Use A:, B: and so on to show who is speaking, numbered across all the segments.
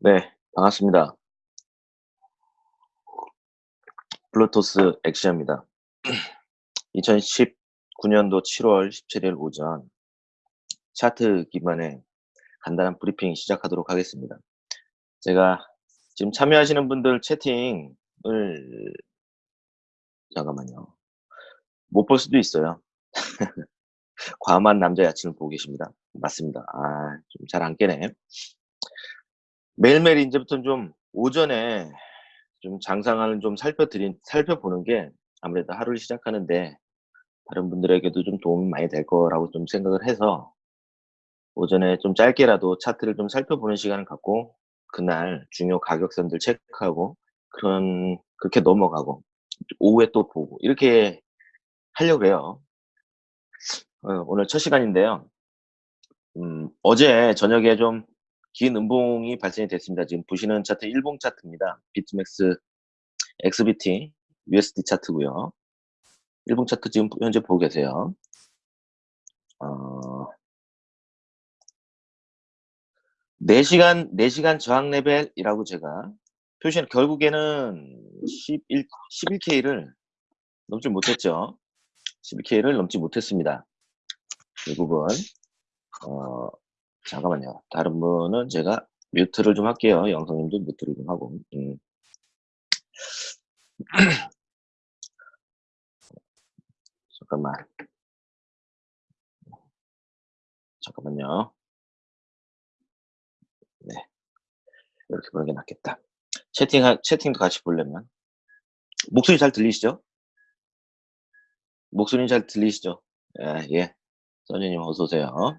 A: 네, 반갑습니다. 블루투스 엑시아입니다. 2019년도 7월 17일 오전 차트 기반의 간단한 브리핑 시작하도록 하겠습니다. 제가 지금 참여하시는 분들 채팅을 잠깐만요. 못 볼 수도 있어요. 과한 남자 야친을 보고 계십니다. 맞습니다. 아, 좀 잘 안 깨네. 매일매일 이제부터는 좀 오전에 좀 장상을 좀 살펴드린 살펴보는 게 아무래도 하루를 시작하는데 다른 분들에게도 좀 도움이 많이 될 거라고 좀 생각을 해서 오전에 좀 짧게라도 차트를 좀 살펴보는 시간을 갖고 그날 중요 가격선들 체크하고 그런 그렇게 넘어가고 오후에 또 보고 이렇게 하려고 해요. 어, 오늘 첫 시간인데요. 음, 어제 저녁에 좀 긴 음봉이 발생이 됐습니다. 지금 보시는 차트 일봉 차트입니다. 비트맥스 XBT USD 차트고요. 일봉 차트 지금 현재 보고 계세요. 어, 4시간 4시간 저항 레벨이라고 제가 표시한 결국에는 11 11K를 넘지 못했죠. 11K를 넘지 못했습니다. 결국은 어, 잠깐만요. 다른 분은 제가 뮤트를 좀 할게요. 영성님도 뮤트를 좀 하고. 음. 잠깐만. 잠깐만요. 네. 이렇게 보는 게 낫겠다. 채팅, 채팅도 같이 보려면. 목소리 잘 들리시죠? 목소리 잘 들리시죠? 예, 예. 써니님 어서오세요.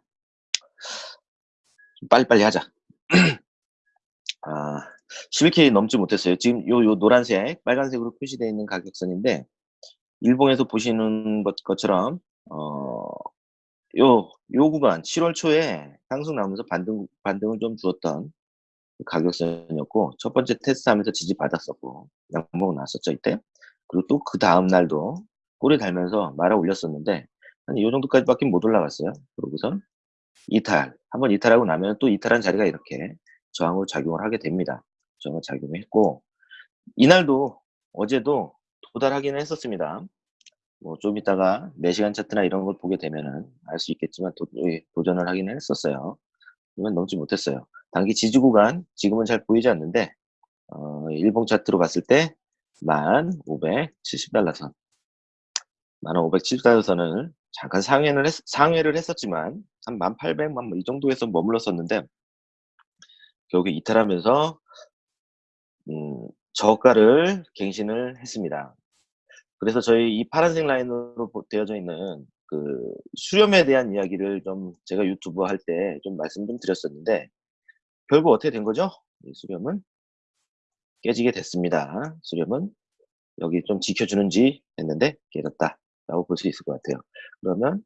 A: 빨리빨리 하자. 아, 11K 넘지 못했어요. 지금 요, 요 노란색, 빨간색으로 표시되어 있는 가격선인데, 일봉에서 보시는 것, 것처럼, 어, 요, 요 구간, 7월 초에 상승 나오면서 반등, 반등을 좀 주었던 가격선이었고, 첫 번째 테스트 하면서 지지 받았었고, 양봉 나왔었죠, 이때. 그리고 또 그 다음 날도 꼬리 달면서 말아 올렸었는데, 한 이 정도까지밖에 못 올라갔어요. 그러고선 이탈, 한번 이탈하고 나면 또 이탈한 자리가 이렇게 저항으로 작용을 하게 됩니다. 저항을 작용했고 이날도 어제도 도달하기는 했었습니다. 뭐 좀 이따가 4시간 차트나 이런 걸 보게 되면은 알 수 있겠지만 도, 예, 도전을 하기는 했었어요. 이건 넘지 못했어요. 단기 지지 구간 지금은 잘 보이지 않는데 어, 일봉 차트로 봤을 때 1570달러 선 1570달러 선을 잠깐 상회를 했, 상회를 했었지만 한 1800만 뭐 이 정도에서 머물렀었는데 결국 이탈하면서 음, 저가를 갱신을 했습니다. 그래서 저희 이 파란색 라인으로 되어져 있는 그 수렴에 대한 이야기를 좀 제가 유튜브 할 때 좀 말씀 좀 드렸었는데 결국 어떻게 된 거죠? 이 수렴은 깨지게 됐습니다. 수렴은 여기 좀 지켜주는지 했는데 깨졌다 라고 볼 수 있을 것 같아요. 그러면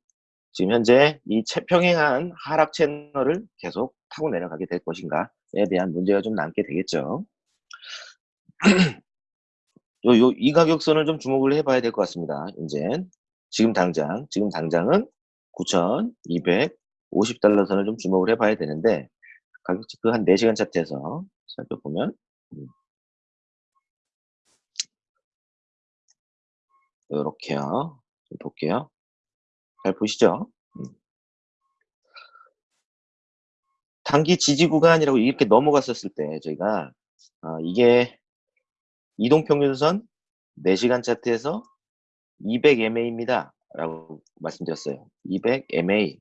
A: 지금 현재 이 평행한 하락 채널을 계속 타고 내려가게 될 것인가에 대한 문제가 좀 남게 되겠죠. 요, 요, 이 가격선을 좀 주목을 해봐야 될 것 같습니다. 이제 지금 당장, 지금 당장은 9,250달러 선을 좀 주목을 해봐야 되는데 가격 체크 한 4시간 차트에서 살펴보면 이렇게요. 음, 볼게요. 잘 보시죠? 음. 단기 지지 구간이라고 이렇게 넘어갔었을 때 저희가 어, 이게 이동평균선 4시간 차트에서 200MA입니다. 라고 말씀드렸어요. 200MA.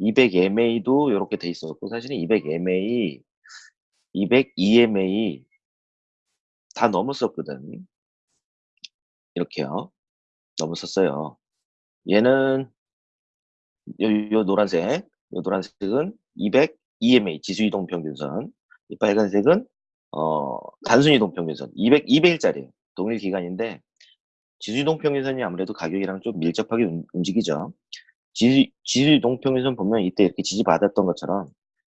A: 200MA도 이렇게 돼 있었고 사실은 200MA, 202MA 다 넘었었거든. 이렇게요. 넘었었어요. 얘는 요, 요 노란색, 요 노란색은 200 EMA 지수 이동 평균선, 이 빨간색은 어, 단순 이동 평균선 200 200일짜리 동일 기간인데 지수 이동 평균선이 아무래도 가격이랑 좀 밀접하게 움, 움직이죠. 지수, 지수 이동 평균선 보면 이때 이렇게 지지 받았던 것처럼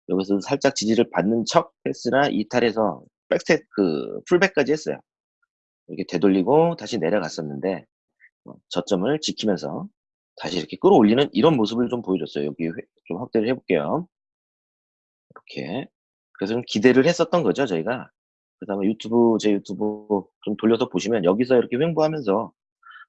A: 여기서 살짝 지지를 받는 척 했으나 이탈해서 백스텝 그 풀백까지 했어요. 이렇게 되돌리고 다시 내려갔었는데 어, 저점을 지키면서 다시 이렇게 끌어올리는 이런 모습을 좀 보여줬어요. 여기 좀 확대를 해볼게요. 이렇게 그래서 좀 기대를 했었던 거죠, 저희가. 그 다음에 유튜브 제 유튜브 좀 돌려서 보시면 여기서 이렇게 횡보하면서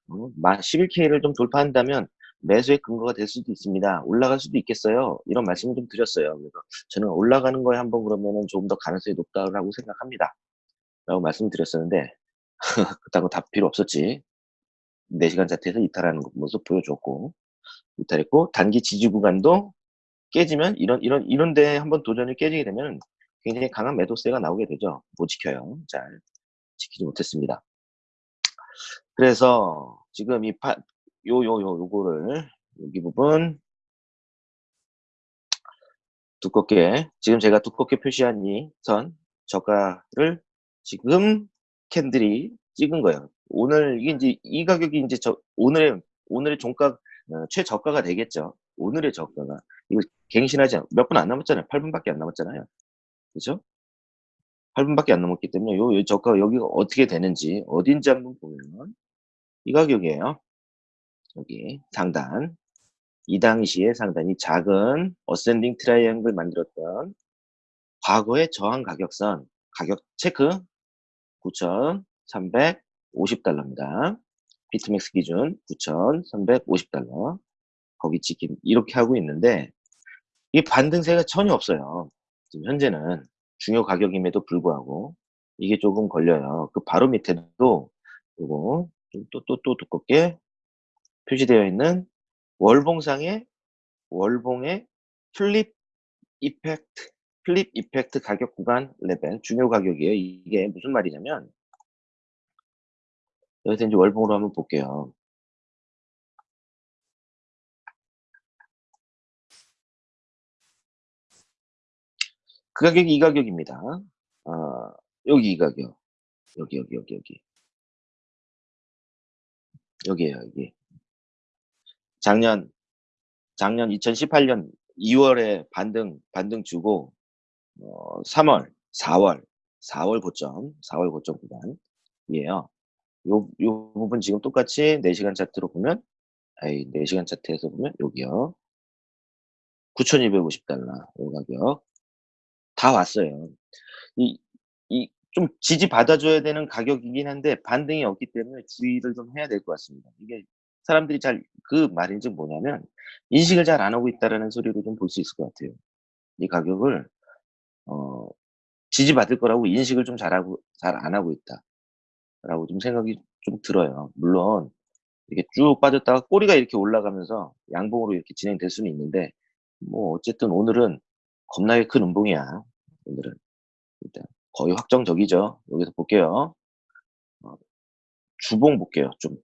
A: 어만 11K를 좀 돌파한다면 매수의 근거가 될 수도 있습니다. 올라갈 수도 있겠어요. 이런 말씀을 좀 드렸어요. 그래서 저는 올라가는 거에 한번 그러면은 조금 더 가능성이 높다라고 생각합니다. 라고 말씀드렸었는데 그따고 답 필요 없었지. 4시간 차트에서 이탈하는 모습 보여줬고 이탈했고 단기 지지 구간도 깨지면 이런 이런 이런 데에 한번 도전이 깨지게 되면 굉장히 강한 매도세가 나오게 되죠. 못 지켜요. 잘 지키지 못했습니다. 그래서 지금 이 파, 요, 요, 요, 요거를, 여기 부분, 두껍게, 지금 제가 두껍게 표시한 이 선, 저가를 지금 candle이 찍은 거예요. 오늘, 이게 이제, 이 가격이 이제 저, 오늘의, 오늘의 종가, 어, 최저가가 되겠죠. 오늘의 저가가. 이거 갱신하지 않, 몇분 안 남았잖아요. 8분밖에 안 남았잖아요. 그죠? 8분밖에 안 남았기 때문에 요, 요 저가 여기가 어떻게 되는지, 어딘지 한번 보면, 이 가격이에요. 여기 상단. 이 당시에 상단이 작은 ascending triangle 만들었던 과거의 저항 가격선 가격 체크 9,350달러입니다. 비트맥스 기준 9,350달러 거기 지킴 이렇게 하고 있는데 이 반등세가 전혀 없어요. 지금 현재는 중요 가격임에도 불구하고 이게 조금 걸려요. 그 바로 밑에도 요거 또 또 또 두껍게 표시되어 있는 월봉상의 월봉의 flip effect flip effect 가격 구간 레벨 중요 가격이에요. 이게 무슨 말이냐면 여기서 이제 월봉으로 한번 볼게요. 그 가격이 이 가격입니다. 어, 여기 이 가격. 여기 여기 여기 여기. 여기에요, 여기. 작년 작년 2018년 2월에 반등 반등 주고 어 3월, 4월, 4월 고점, 4월 고점 구간이에요. 요, 요 부분 지금 똑같이 4시간 차트로 보면 에이 4시간 차트에서 보면 여기요. 9,250달러 요 가격 다 왔어요. 이 이 좀 지지 받아 줘야 되는 가격이긴 한데 반등이 없기 때문에 주의를 좀 해야 될 것 같습니다. 이게 사람들이 잘 그 말인즉 뭐냐면 인식을 잘 안 하고 있다라는 소리로 좀 볼 수 있을 것 같아요. 이 가격을 어 지지받을 거라고 인식을 좀 잘하고 잘 안 하고 있다 라고 좀 생각이 좀 들어요. 물론 이렇게 쭉 빠졌다가 꼬리가 이렇게 올라가면서 양봉으로 이렇게 진행될 수는 있는데 뭐 어쨌든 오늘은 겁나게 큰 음봉이야. 오늘은 일단 거의 확정적이죠. 여기서 볼게요. 어, 주봉 볼게요. 좀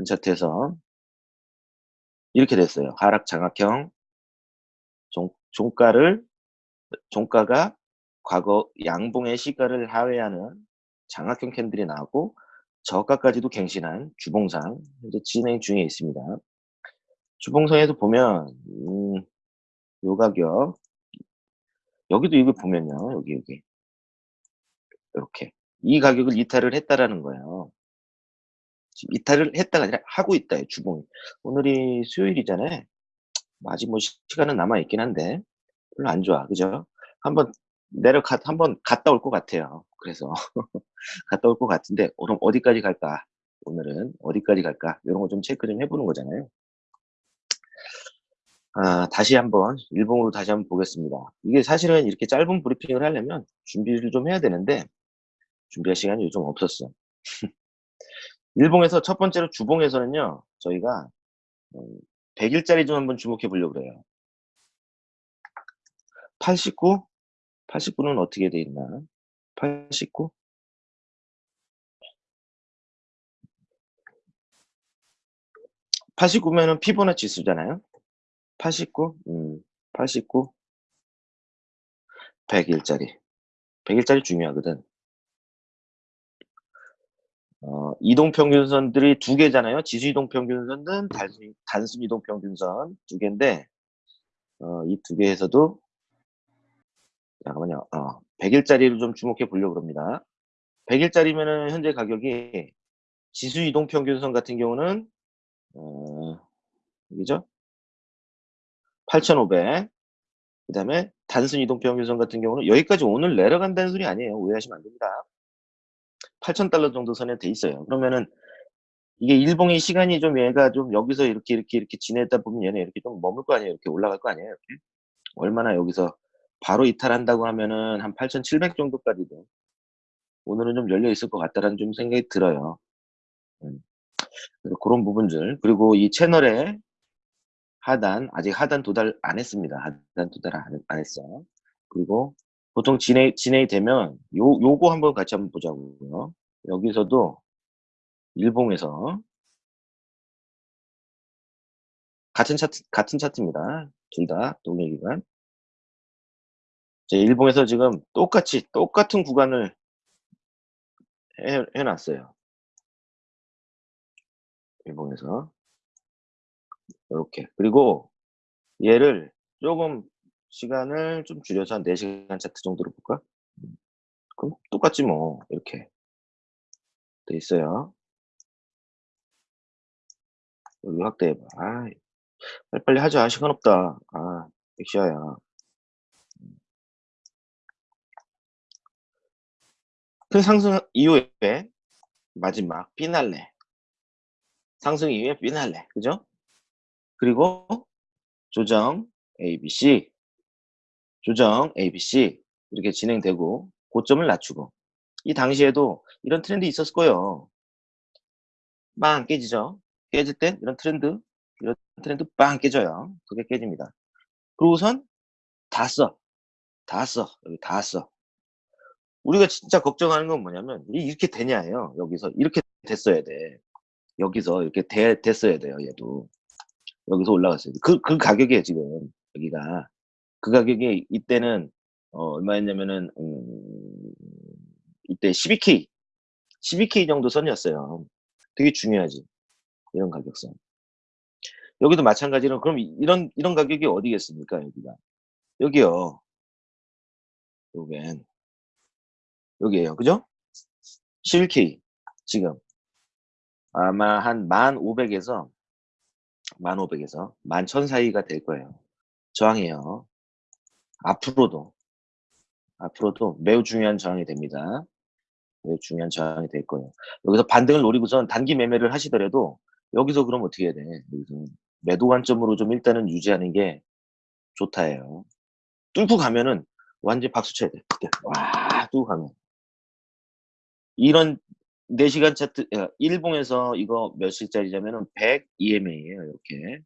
A: 큰 차트에서 이렇게 됐어요. 하락 장악형 종, 종가를 종가가 과거 양봉의 시가를 하회하는 장악형 캔들이 나오고 저가까지도 갱신한 주봉상 현재 진행 중에 있습니다. 주봉상에서 보면 음, 요 가격 여기도 이거 보면요 여기 여기 이렇게 이 가격을 이탈을 했다라는 거예요. 이탈을 했다가 아니라 하고 있다 주봉이. 오늘이 수요일이잖아요. 아직 뭐 시간은 남아 있긴 한데 별로 안 좋아, 그죠? 한번 내려가 한번 갔다 올 것 같아요. 그래서 갔다 올 것 같은데 그럼 어디까지 갈까? 오늘은 어디까지 갈까? 이런 거 좀 체크 좀 해보는 거잖아요. 아, 다시 한번 일봉으로 다시 한번 보겠습니다. 이게 사실은 이렇게 짧은 브리핑을 하려면 준비를 좀 해야 되는데 준비할 시간이 요즘 없었어. 일봉에서 첫 번째로 주봉에서는요, 저희가 100일짜리 음, 좀 한번 주목해 보려고 그래요. 89? 89는 어떻게 돼 있나? 89? 89면은 피보나치 수잖아요. 89? 음, 89? 100일짜리. 100일짜리 중요하거든. 어, 이동평균선들이 두 개잖아요. 지수 이동평균선은 단순, 단순 이동평균선 두 개인데, 어, 이 두 개에서도, 잠깐만요. 어, 100일짜리를 좀 주목해 보려고 합니다. 100일짜리면은 현재 가격이 지수 이동 평균선 같은 경우는, 어, 여기죠? 8,500. 그 다음에 단순 이동 평균선 같은 경우는 여기까지 오늘 내려간다는 소리 아니에요. 오해하시면 안 됩니다. 8,000달러 정도 선에 돼 있어요. 그러면은 이게 일봉의 시간이 좀 얘가 좀 여기서 이렇게 이렇게 이렇게 지내다 보면 얘네 이렇게 좀 머물 거 아니에요. 이렇게 올라갈 거 아니에요. 이렇게. 얼마나 여기서 바로 이탈한다고 하면은 한 8,700 정도까지도 오늘은 좀 열려 있을 것 같다라는 좀 생각이 들어요. 음. 그런 부분들 그리고 이 채널의 하단 아직 하단 도달 안 했습니다. 하단 도달 안, 안 했어. 그리고 보통 진행 진행이 되면 요 요거 한번 같이 한번 보자고요. 여기서도 일봉에서 같은 차트 같은 차트입니다. 둘 다 동일 기간. 제 일봉에서 지금 똑같이 똑같은 구간을 해, 해놨어요. 일봉에서 이렇게 그리고 얘를 조금 시간을 좀 줄여서 한 4시간 차트 정도로 볼까? 음. 그럼 똑같지 뭐 이렇게 돼 있어요. 여기 확대해봐. 아, 빨리빨리 하자. 시간 없다. 아, 엑시아야. 큰 상승 이후에 마지막 피날레. 상승 이후에 피날레. 그죠? 그리고 조정 ABC, 조정 ABC 이렇게 진행되고 고점을 낮추고 이 당시에도 이런 트렌드 있었을 거예요. 빵 깨지죠. 깨질 땐 이런 트렌드, 이런 트렌드 빵 깨져요. 그게 깨집니다. 그리고선 다 써. 다 써. 여기 다 써. 우리가 진짜 걱정하는 건 뭐냐면 이렇게 되냐예요. 여기서 이렇게 됐어야 돼. 여기서 이렇게 돼, 됐어야 돼요. 얘도. 여기서 올라갔어요. 그, 그 가격이에요, 지금. 여기가. 그 가격이 이때는, 어, 얼마였냐면은, 음, 이때 12K, 12K 정도 선이었어요. 되게 중요하지. 이런 가격선. 여기도 마찬가지로, 그럼 이런, 이런 가격이 어디겠습니까, 여기가. 여기요. 요겐. 여기에요. 그죠? 11K. 지금. 아마 한 1500에서 1500에서 11,000 사이가 될 거예요. 저항이에요. 앞으로도 앞으로도 매우 중요한 저항이 됩니다. 매우 중요한 저항이 될 거예요. 여기서 반등을 노리고선 단기 매매를 하시더라도 여기서 그럼 어떻게 해야 돼? 여기서 매도 관점으로 좀 일단은 유지하는 게 좋다예요. 뚫고 가면은 완전 박수 쳐야 돼. 그때 와 뚫고 가면 이런 4시간 차트 어, 일봉에서 이거 몇 시짜리냐면은 100 EMA예요. 이렇게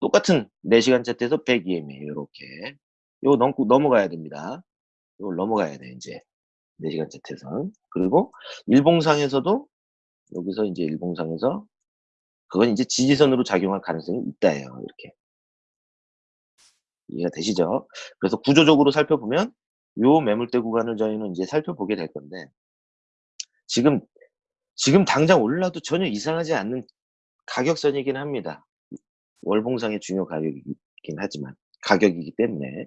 A: 똑같은 4시간 차트에서 100 EMA예요. 이렇게 이거 넘고 넘어가야 됩니다. 이걸 넘어가야 돼 이제 4시간 차트에서 그리고 일봉상에서도 여기서 이제 일봉상에서 그건 이제 지지선으로 작용할 가능성이 있다예요. 이렇게 이해가 되시죠? 그래서 구조적으로 살펴보면 요 매물대 구간을 저희는 이제 살펴보게 될 건데 지금 지금 당장 올라도 전혀 이상하지 않는 가격선이긴 합니다. 월봉상의 중요 가격이긴 하지만 가격이기 때문에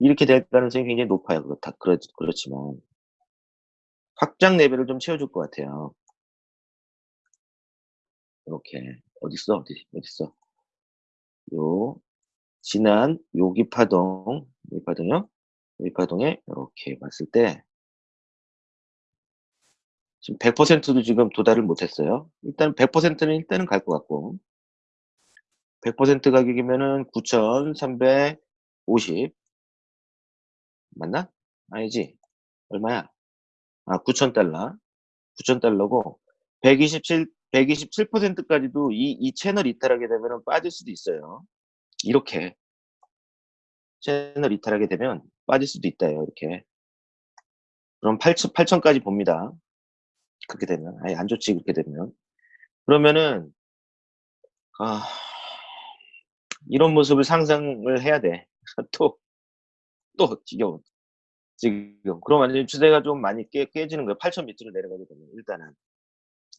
A: 이렇게 될 가능성이 굉장히 높아요. 그렇다 그렇, 그렇지만 확장 레벨을 좀 채워줄 것 같아요. 이렇게 어딨어 어디 어딨어 요 지난 요기 파동 요기 파동요 요기 파동에 이렇게 봤을 때 지금 100%도 지금 도달을 못했어요. 일단 100%는 일단은 갈 것 같고 100% 가격이면은 9,350 맞나? 아니지 얼마야? 아 9,000달러 9,000달러고 127 127%까지도 이, 이 채널 이탈하게 되면 빠질 수도 있어요. 이렇게 채널 이탈하게 되면 빠질 수도 있다요. 이렇게 그럼 8,000, 8,000까지 봅니다. 그렇게 되면 아예 안 좋지 그렇게 되면 그러면은 아 이런 모습을 상상을 해야 돼. 또, 또 지겨운. 지금. 그럼 완전히 추세가 좀 많이 깨, 깨지는 거예요. 8천 밑으로 내려가게 되면 일단은.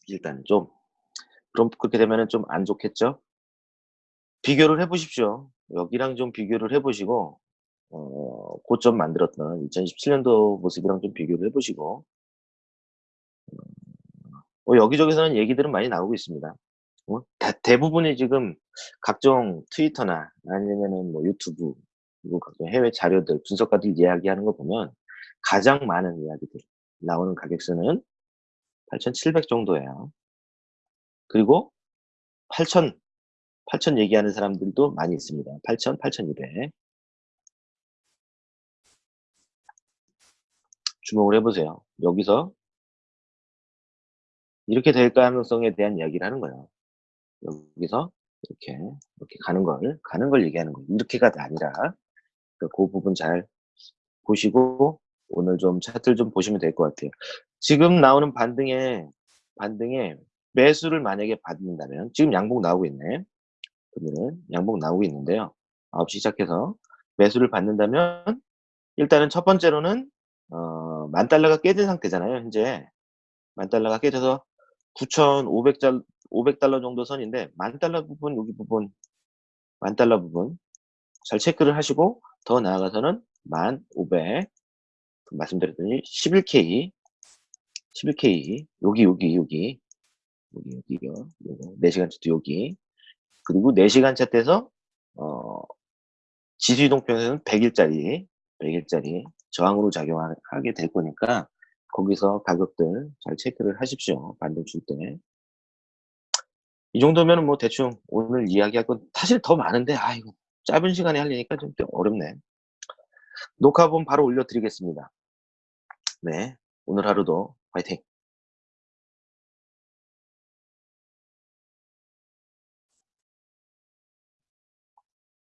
A: 일단은 좀. 그럼 그렇게 되면은 좀 안 좋겠죠? 비교를 해보십시오. 여기랑 좀 비교를 해보시고, 어, 고점 만들었던 2017년도 모습이랑 좀 비교를 해보시고, 뭐 여기저기서는 얘기들은 많이 나오고 있습니다. 어대 대부분이 지금 각종 트위터나 아니면은 뭐 유튜브 그리고 각종 해외 자료들 분석가들 이야기하는 거 보면 가장 많은 이야기들 나오는 가격선은 8,700 정도예요. 그리고 8,000, 8,000 얘기하는 사람들도 많이 있습니다. 8,000, 8,200. 주목을 해 보세요. 여기서 이렇게 될 가능성에 대한 이야기를 하는 거예요. 여기서 이렇게, 이렇게 가는 걸, 가는 걸 얘기하는 거예요. 이렇게가 아니라 그 부분 잘 보시고 오늘 좀 차트를 좀 보시면 될 것 같아요. 지금 나오는 반등에 반등에 매수를 만약에 받는다면 지금 양봉 나오고 있네. 그러면은 양봉 나오고 있는데요. 9시 시작해서 매수를 받는다면 일단은 첫 번째로는 어, 만 달러가 깨진 상태잖아요. 현재 만 달러가 깨져서 9,500달 500달러 정도 선인데 만 달러 부분 여기 부분 만 달러 부분 잘 체크를 하시고 더 나아가서는 1,500 말씀드렸더니 11K 11K 여기 여기 여기 여기 여기요 요거 4시간 차트 여기 그리고 4시간 차트에서 어 지수 이동평에서는 100일짜리 100일짜리 저항으로 작용하게 될 거니까 거기서 가격들 잘 체크를 하십시오. 반등 줄 때. 이 정도면은 뭐 대충 오늘 이야기할 건 사실 더 많은데 아이고 짧은 시간에 하려니까 좀 어렵네. 녹화본 바로 올려드리겠습니다. 네. 오늘 하루도 화이팅!